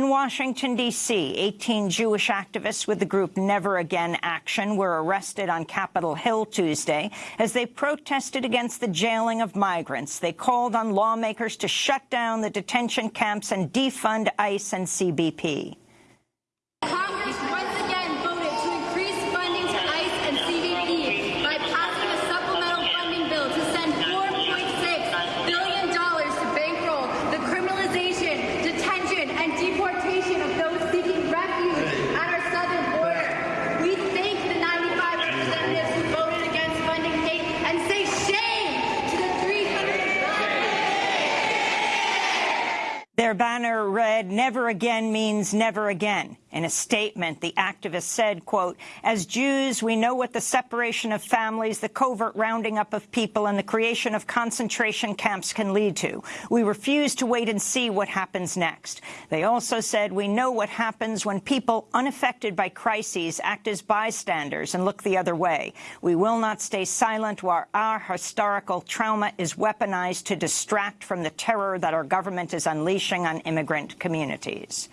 In Washington, D.C., 18 Jewish activists with the group Never Again Action were arrested on Capitol Hill Tuesday as they protested against the jailing of migrants. They called on lawmakers to shut down the detention camps and defund ICE and CBP. Their banner read, never again means never again. In a statement, the activist said, quote, as Jews, we know what the separation of families, the covert rounding up of people, and the creation of concentration camps can lead to. We refuse to wait and see what happens next. They also said, we know what happens when people unaffected by crises act as bystanders and look the other way. We will not stay silent while our historical trauma is weaponized to distract from the terror that our government is unleashing on immigrant communities.